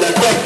like that.